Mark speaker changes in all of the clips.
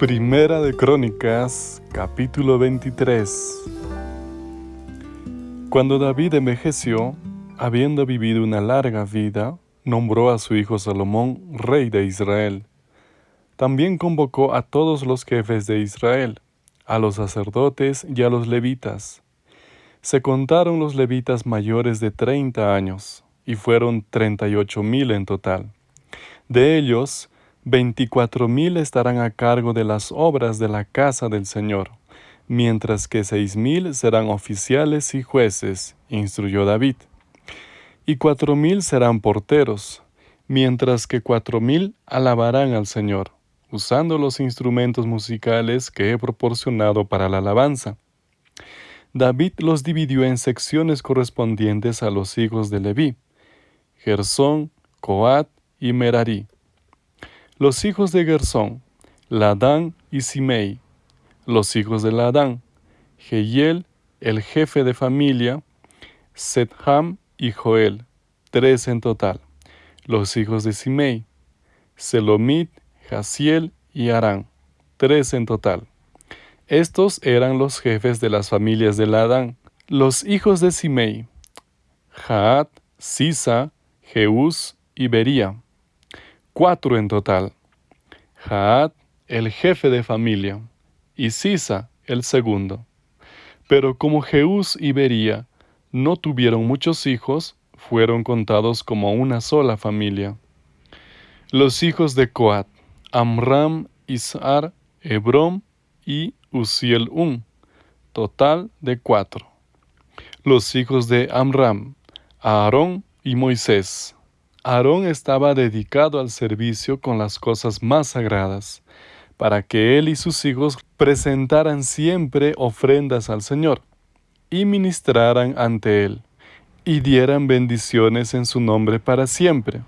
Speaker 1: Primera de Crónicas, capítulo 23. Cuando David envejeció, habiendo vivido una larga vida, nombró a su hijo Salomón rey de Israel. También convocó a todos los jefes de Israel, a los sacerdotes y a los levitas. Se contaron los levitas mayores de treinta años, y fueron treinta y ocho mil en total. De ellos, Veinticuatro mil estarán a cargo de las obras de la casa del Señor, mientras que seis mil serán oficiales y jueces, instruyó David. Y cuatro mil serán porteros, mientras que cuatro mil alabarán al Señor, usando los instrumentos musicales que he proporcionado para la alabanza. David los dividió en secciones correspondientes a los hijos de Leví, Gersón, Coat y Merari los hijos de Gersón, Ladán y Simei. Los hijos de Ladán, Jehiel, el jefe de familia, Setham y Joel, tres en total. Los hijos de Simei, Selomit, Jaciel y Arán, tres en total. Estos eran los jefes de las familias de Ladán. Los hijos de Simei, Jaat, Sisa, Jeús y Bería cuatro en total. Jaat, el jefe de familia, y Sisa, el segundo. Pero como Jeús y Bería no tuvieron muchos hijos, fueron contados como una sola familia. Los hijos de Coat, Amram, Isar, Hebrón y Uziel Un, total de cuatro. Los hijos de Amram, Aarón y Moisés. Aarón estaba dedicado al servicio con las cosas más sagradas, para que él y sus hijos presentaran siempre ofrendas al Señor, y ministraran ante él, y dieran bendiciones en su nombre para siempre.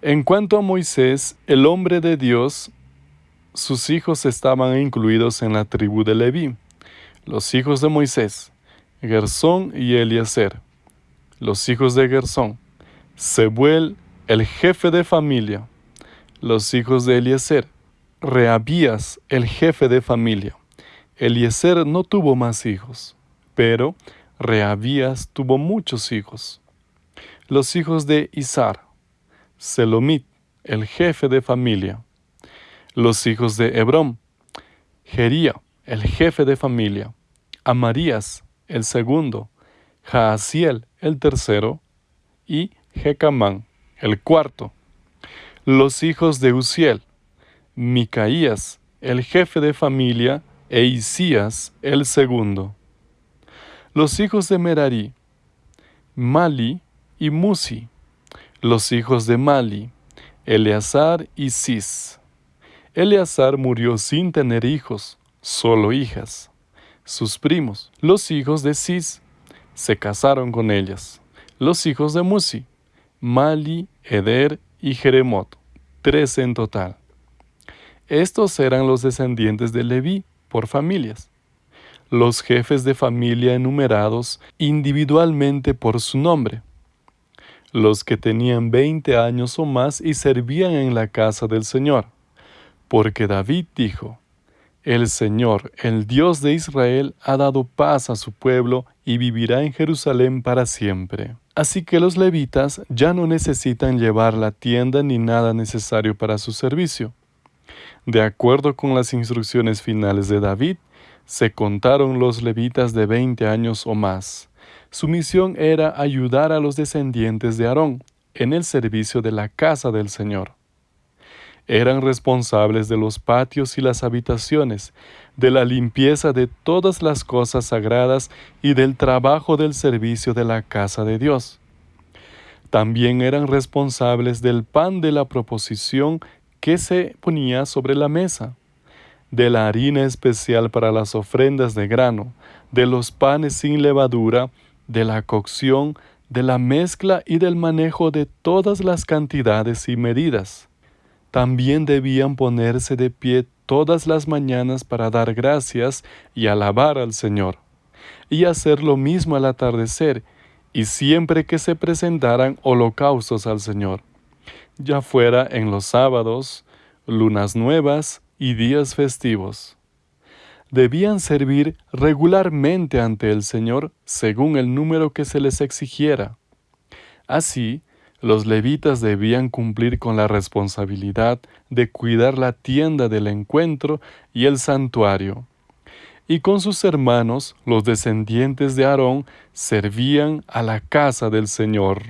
Speaker 1: En cuanto a Moisés, el hombre de Dios, sus hijos estaban incluidos en la tribu de Leví, los hijos de Moisés, Gersón y Eliezer, los hijos de Gersón, Sebuel, el jefe de familia, los hijos de Eliezer, Reabías, el jefe de familia. Eliezer no tuvo más hijos, pero Reabías tuvo muchos hijos. Los hijos de Isar, Selomit, el jefe de familia. Los hijos de Hebrón, Jería, el jefe de familia. Amarías, el segundo. Jaasiel, el tercero. Y Jecamán, el cuarto. Los hijos de Uziel, Micaías, el jefe de familia, e Isías, el segundo. Los hijos de Merari, Mali y Musi. Los hijos de Mali, Eleazar y Cis. Eleazar murió sin tener hijos, solo hijas. Sus primos, los hijos de Cis, se casaron con ellas. Los hijos de Musi, Mali, Eder y Jeremot, tres en total. Estos eran los descendientes de Leví por familias, los jefes de familia enumerados individualmente por su nombre, los que tenían veinte años o más y servían en la casa del Señor, porque David dijo, el Señor, el Dios de Israel, ha dado paz a su pueblo y vivirá en Jerusalén para siempre. Así que los levitas ya no necesitan llevar la tienda ni nada necesario para su servicio. De acuerdo con las instrucciones finales de David, se contaron los levitas de 20 años o más. Su misión era ayudar a los descendientes de Aarón en el servicio de la casa del Señor eran responsables de los patios y las habitaciones, de la limpieza de todas las cosas sagradas y del trabajo del servicio de la casa de Dios. También eran responsables del pan de la proposición que se ponía sobre la mesa, de la harina especial para las ofrendas de grano, de los panes sin levadura, de la cocción, de la mezcla y del manejo de todas las cantidades y medidas también debían ponerse de pie todas las mañanas para dar gracias y alabar al Señor, y hacer lo mismo al atardecer, y siempre que se presentaran holocaustos al Señor, ya fuera en los sábados, lunas nuevas y días festivos. Debían servir regularmente ante el Señor según el número que se les exigiera. Así, los levitas debían cumplir con la responsabilidad de cuidar la tienda del encuentro y el santuario. Y con sus hermanos, los descendientes de Aarón, servían a la casa del Señor.